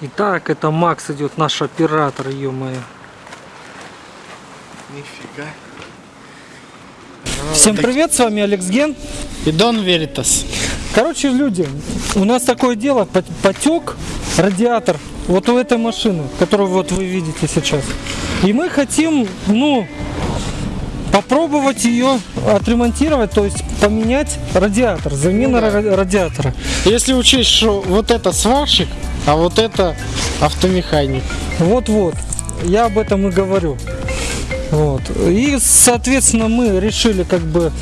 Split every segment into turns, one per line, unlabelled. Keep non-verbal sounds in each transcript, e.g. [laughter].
Итак, это Макс идет, наш оператор, ё-моё.
Нифига.
Всем привет, с вами Алекс Ген.
И Дон Веритас.
Короче, люди, у нас такое дело, пот- потек радиатор вот у этой машины, которую вот вы видите сейчас. И мы хотим, ну, попробовать ее отремонтировать, то есть поменять радиатор, замена
Ну да.
ра- радиатора.
Если учесть, что вот это сварщик, а вот это автомеханик.
Вот-вот, я об этом и говорю. Вот. И, соответственно, мы решили как бы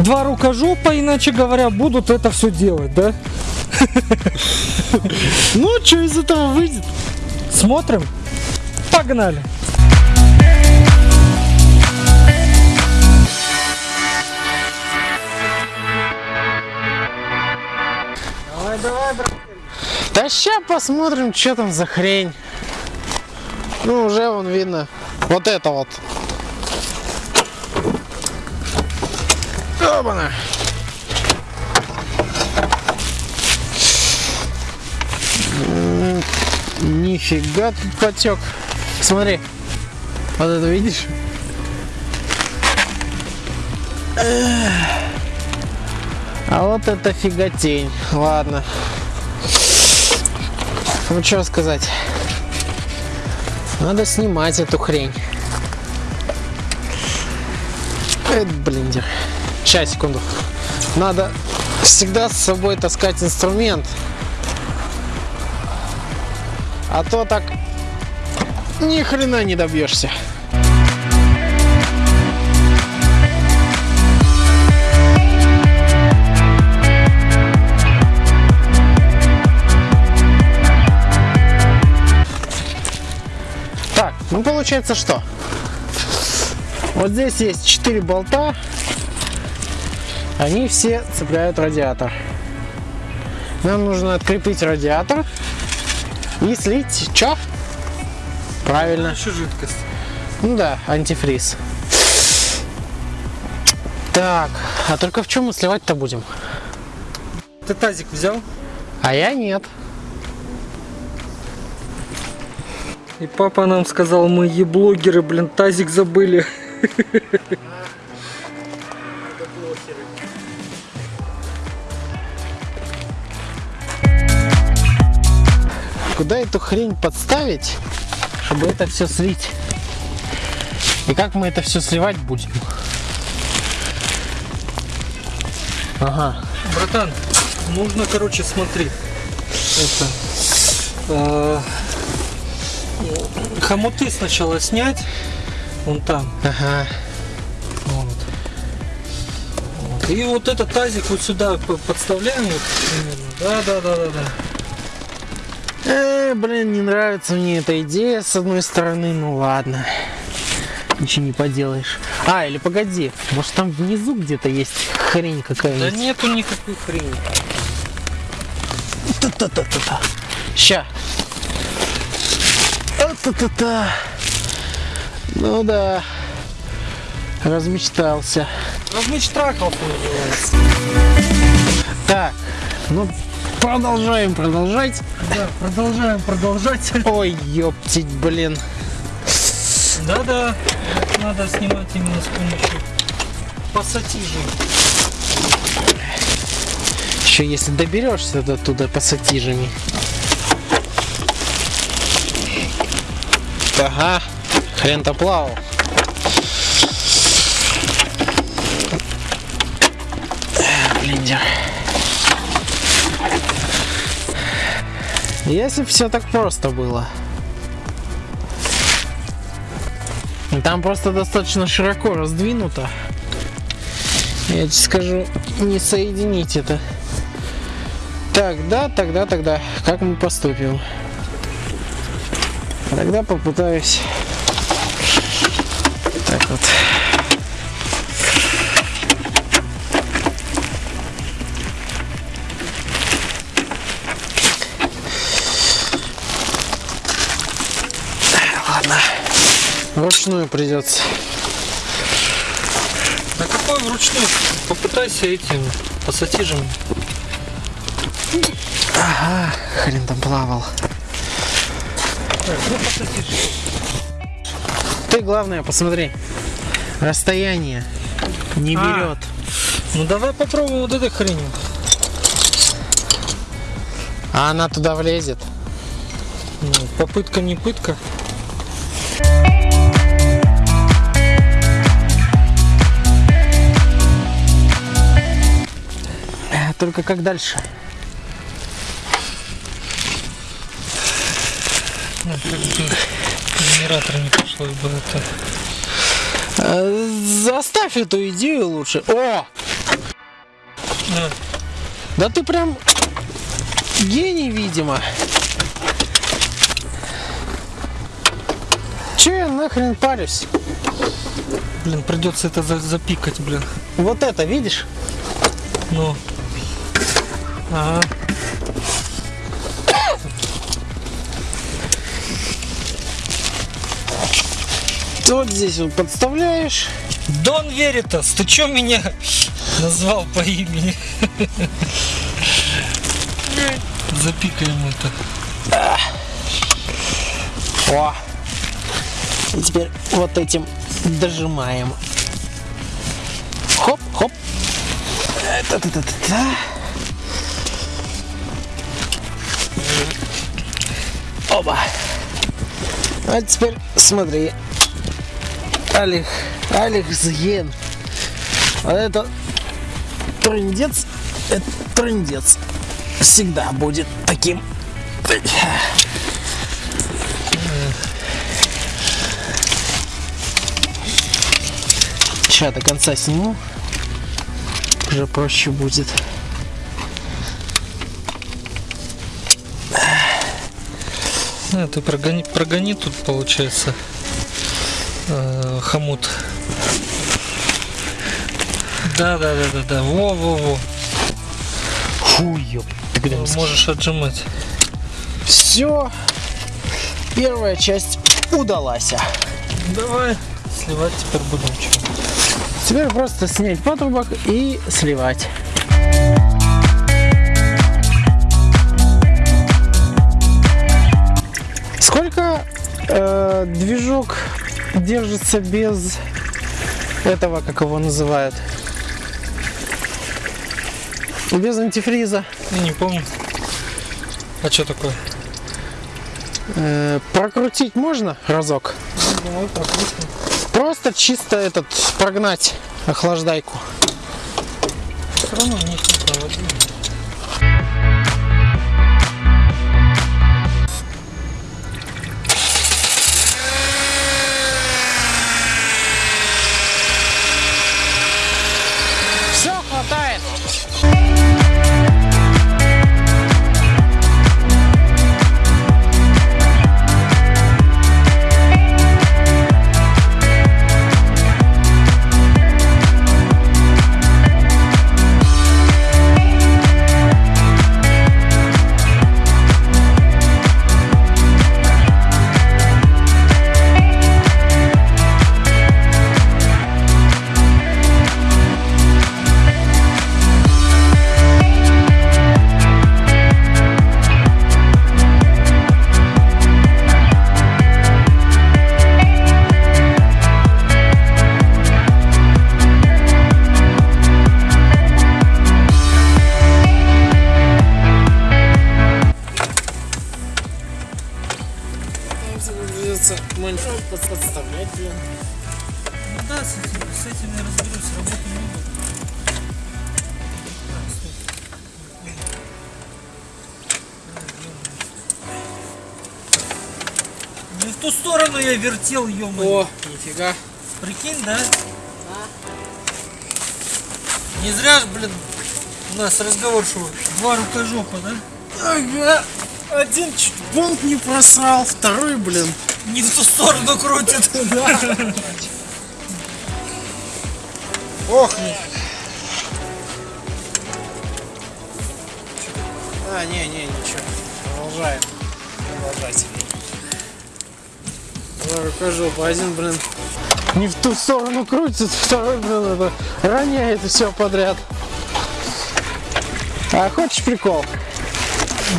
два рукожопа, иначе говоря, будут это все делать, да? [laughs]
Ну, что из этого выйдет?
Смотрим? Погнали! Давай, давай, брат.
Да ща посмотрим, что там за хрень. Ну, уже вон видно. Вот это вот. Опана. Нифига тут потек. Смотри. Вот это видишь? А вот это фиготень. Ладно. Ну что сказать. Надо снимать эту хрень. Это блиндер. Сейчас, секунду. Надо всегда с собой таскать инструмент. А то так ни хрена не добьешься. Ну получается что? Вот здесь есть 4 болта. Они все цепляют радиатор. Нам нужно открепить радиатор и слить что? Правильно.
Еще жидкость.
Ну да, антифриз. Так, а только в чем мы сливать-то будем?
Ты тазик взял?
А я нет.
И папа нам сказал, мы еблогеры, блин, тазик забыли.
Куда эту хрень подставить, чтобы это все слить? И как мы это все сливать будем? Ага.
Братан, нужно, короче, смотри. Это. э, хомуты сначала снять. Вон там.
Ага.
Вот. Вот. И вот этот тазик вот сюда подставляем. Вот, примерно. да, да, да, да, да.
Э, блин, не нравится мне эта идея с одной стороны, ну ладно. Ничего не поделаешь. А, или погоди, может там внизу где-то есть хрень
Да
какая-нибудь?
нету никакой хрени.
Та-та-та-та-та. Ща. Та-та-та-та. Ну да. Размечтался.
Размечтракался.
Так, ну продолжаем продолжать.
Да, продолжаем продолжать.
Ой, ёптить, блин.
Да-да, надо снимать именно с помощью пассатижей.
Еще если доберешься до туда пассатижами. Ага, хрен-то плавал. Блиндер. Если все так просто было. Там просто достаточно широко раздвинуто. Я тебе скажу, не соединить это. Тогда, тогда, тогда, как мы поступим? Тогда попытаюсь. Так вот. Ладно. Вручную придется.
А какой вручную? Попытайся этим пассатижем.
Ага, хрен там плавал. Ты главное посмотри. Расстояние не
А.
берет.
Ну давай попробуем вот этой хренью.
А она туда влезет.
Ну, попытка не пытка.
Э, Только как дальше?
Ну, как бы генератор не пришлось бы это.
Заставь эту идею лучше. О!
На.
Да ты прям гений, видимо. Че я нахрен парюсь?
Блин, придется это за- запикать, блин.
Вот это, видишь?
Ну. Ага.
Вот здесь вот подставляешь.
Дон Веритас, ты чё меня назвал по имени? Запикаем это.
О! И теперь вот этим дожимаем. Хоп, хоп. Э, Та-та-та-та-та. Оба. А теперь смотри. Алих, Алих Зген. А это трындец, это трындец. Всегда будет таким. Сейчас до конца сниму. Уже проще будет.
А, ты прогони, прогони тут, получается, э, хомут. Да, да, да, да, да. Во, во, во.
Фу, ёп.
Можешь отжимать.
Все. Первая часть удалась.
Давай. Сливать теперь будем.
Теперь просто снять патрубок и сливать. Сколько э, движок держится без этого, как его называют? Без антифриза.
Я не помню. А что такое?
Э, прокрутить можно разок?
Давай прокрутим.
Просто чисто этот прогнать охлаждайку.
Все равно не проводим.
Придется подставлять, блин.
Ну да, с этим, с этим я разберусь, работы много. Не в ту сторону я вертел, ё
О, нифига.
Прикинь, да? Не зря ж, блин, у нас разговор шел. Два рукожопа, да?
Ага. Один чуть бунт не просрал, второй, блин.
Не в ту сторону крутит.
Ох, не. А, не, не, ничего. Продолжаем. Продолжайте. Два рукожопа, один, блин. Не в ту сторону крутит, второй, блин, это роняет все подряд. А хочешь прикол?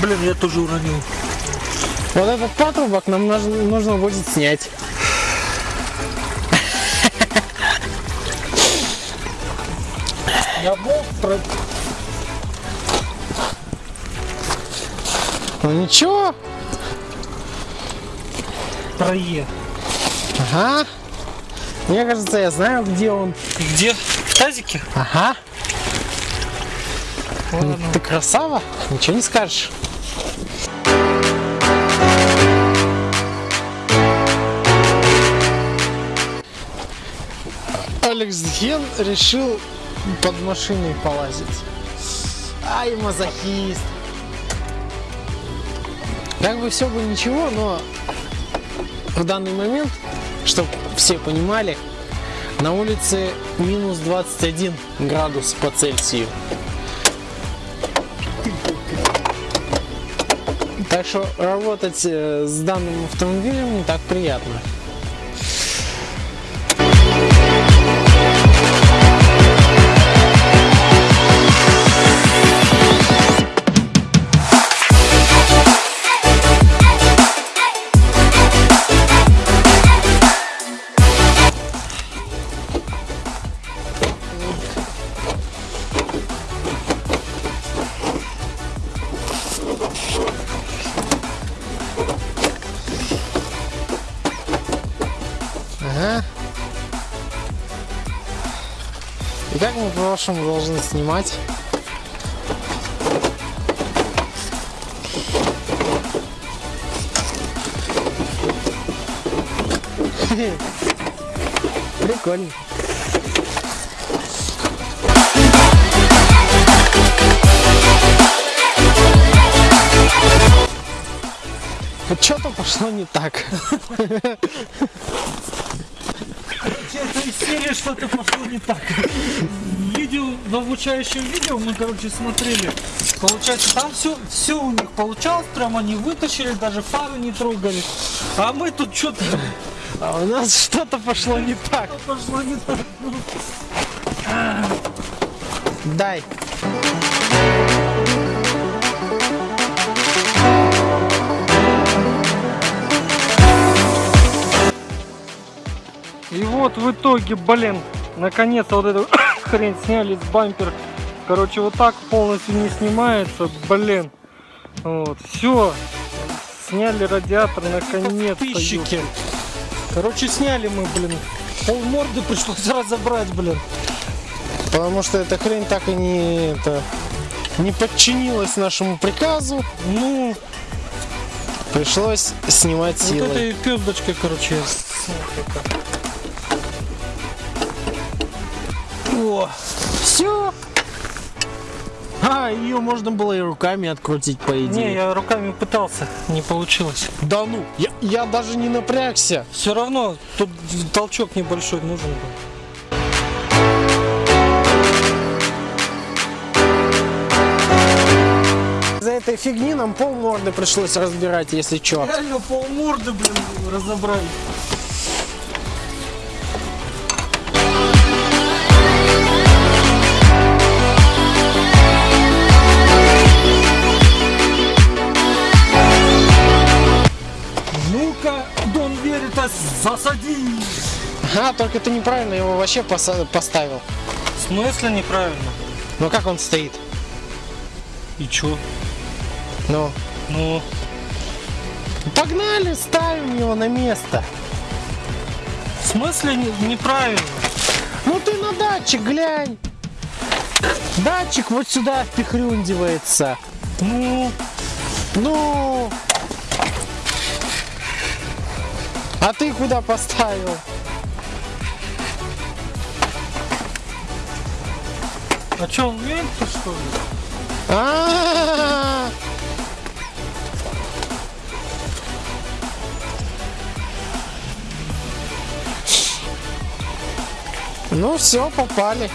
Блин, я тоже уронил.
Вот этот патрубок нам нужно, будет снять.
Я болт про...
Ну ничего.
прое.
Ага. Мне кажется, я знаю, где он.
Где? В тазике?
Ага.
Ладно.
Ты красава, ничего не скажешь. Алекс Ген решил под машиной полазить. Ай, мазохист. Как бы все бы ничего, но в данный момент, чтобы все понимали, на улице минус 21 градус по Цельсию. Так что работать э, с данным автомобилем не так приятно. По-вашему должны снимать? Прикольно. Что-то пошло не так.
Серии что-то пошло не так. В обучающем видео мы, короче, смотрели. Получается, там все, все у них получалось, прям они вытащили, даже фары не трогали. А мы тут что-то
А у нас [laughs] что-то пошло не так.
пошло не так.
Дай.
И вот в итоге, блин, наконец-то вот эту хрень сняли с бампер. Короче, вот так полностью не снимается, блин. Вот, все. Сняли радиатор, наконец-то. Короче, сняли мы, блин. Пол морды пришлось [laughs] разобрать, блин.
Потому что эта хрень так и не, это, не подчинилась нашему приказу.
Ну,
Пришлось снимать
вот
силой.
этой пездочкой, короче,
О, все. А, ее можно было и руками открутить, по идее.
Не, я руками пытался, не получилось.
Да ну, я, я даже не напрягся.
Все равно тут толчок небольшой нужен был.
За этой фигни нам пол морды пришлось разбирать, если чё.
Реально пол морды, блин, разобрали. Засади!
А, только ты неправильно его вообще поставил.
В смысле неправильно?
Ну как он стоит?
И чё?
Ну,
Ну,
погнали, ставим его на место.
в смысле не- неправильно?
Ну ты на датчик глянь. Датчик вот сюда впихрюндивается.
Ну,
Ну. А ты куда поставил?
а чё, он вентиль, что ли?
А-а-а! Ну все, попали.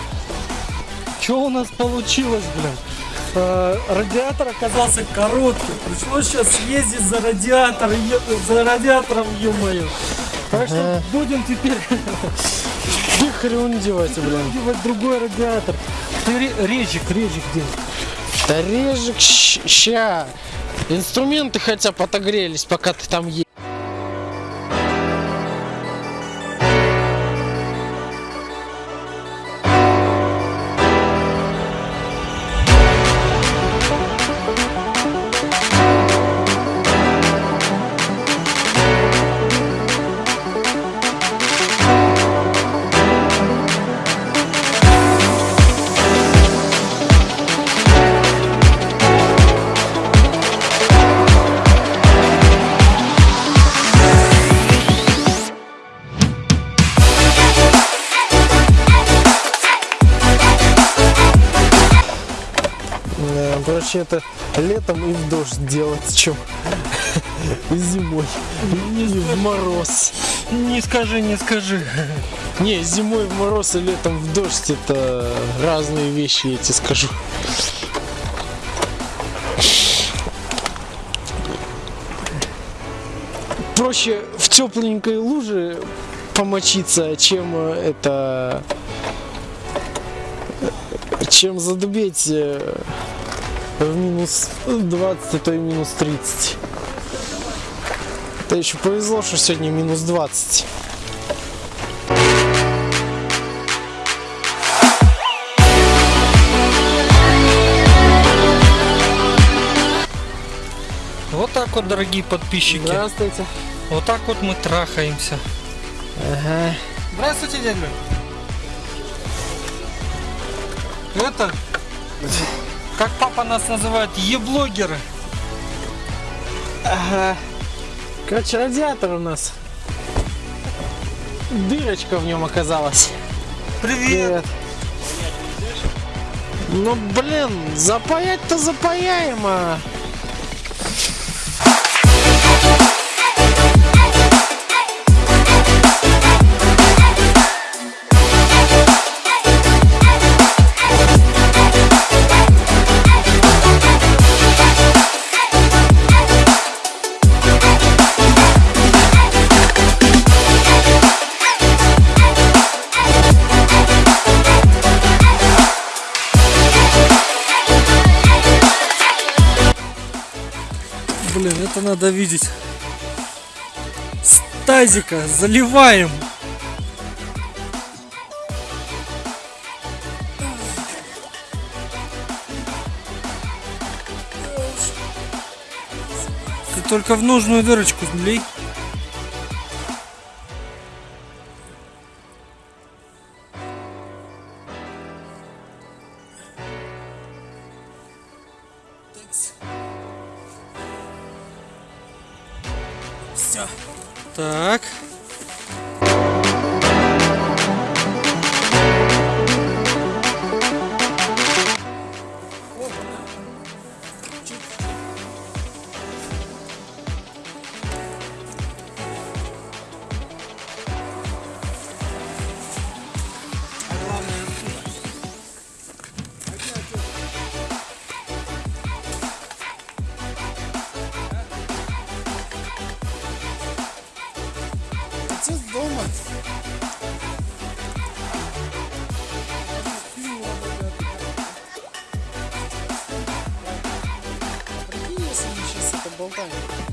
Что у нас получилось, блин? Э, Радиатор оказался коротким. Пришлось сейчас ездить за радиатор, за радиатором, ё-моё. Так что
Ага.
будем теперь [laughs]
Впихрюндивать, блин.
делать другой радиатор. Ты ре- резчик, резчик где?
Да режек, щ- ща. Инструменты хотя бы отогрелись, пока ты там е... Проще это летом и в дождь делать, чем [laughs] зимой. И в мороз.
Не скажи, не скажи. [laughs]
Не, зимой в мороз и летом в дождь это разные вещи, я тебе скажу. Проще в тепленькой луже помочиться, чем э, это чем задубеть э, в минус 20, а то и минус 30. Это еще повезло, что сегодня минус 20.
Вот так вот, дорогие подписчики.
Здравствуйте.
Вот так вот мы трахаемся.
Ага.
Здравствуйте, дядя. Это, как папа нас называет, еблогеры.
Ага. Короче, радиатор у нас. Дырочка в нем оказалась.
Привет.
Ну блин, запаять-то запаяем,
это надо видеть. С заливаем. Ты только в нужную дырочку лей. Все. Так.
Мы сейчас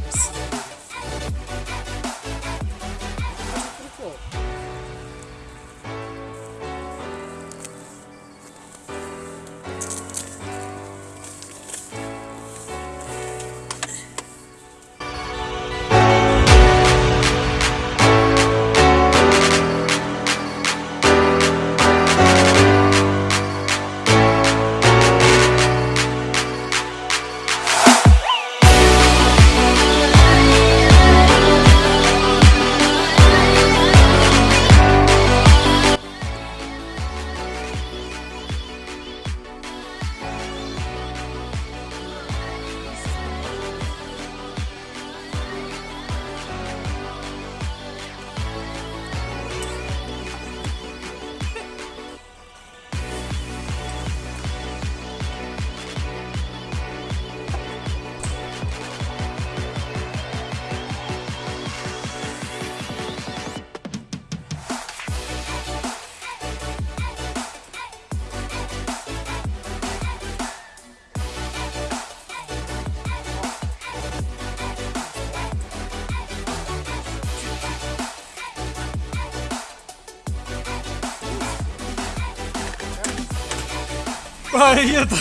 А это...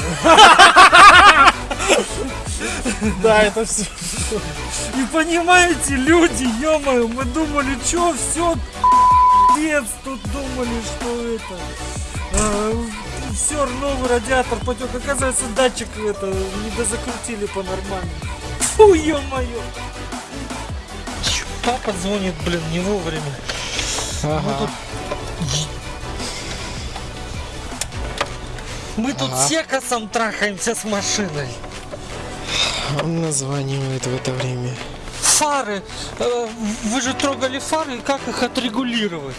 Да, это все.
И понимаете, люди, ё мы думали, что все, пиздец, тут думали, что это... все, новый радиатор потек. Оказывается, датчик это не дозакрутили по-нормальному. Фу, ё-моё. Папа звонит, блин, не вовремя.
Ага.
тут- Мы тут
Ага.
секосом трахаемся с машиной.
Он названивает в это время.
Фары. э, Вы же трогали фары, и как их отрегулировать?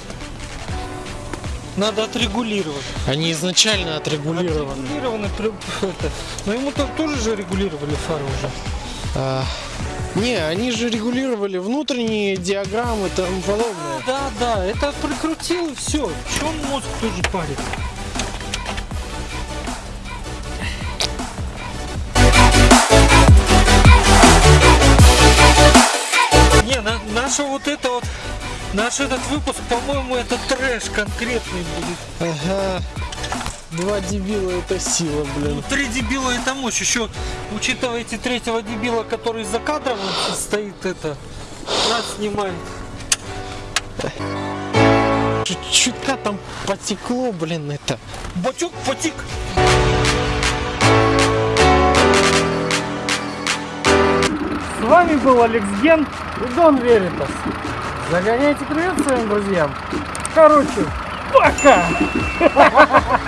Надо отрегулировать.
Они изначально отрегулированы.
Отрегулированы. [laughs] это. Но ему то- тоже же регулировали фары уже.
А, не, они же регулировали внутренние диаграммы
А,
подобное.
да, да, это прикрутил и все. Че он мозг тоже парит? Наша вот это вот, наш этот выпуск, по-моему, это трэш конкретный будет.
Ага. Два дебила это сила,
Ну,
блин.
три дебила это мощь. Еще учитывайте третьего дебила, который за кадром стоит это, нас снимает.
Чуть- Чутка там потекло, блин, это.
Бачок потик. С вами был Алекс Ген и Дон Веритас. Загоняйте привет своим друзьям. Короче, пока! [laughs]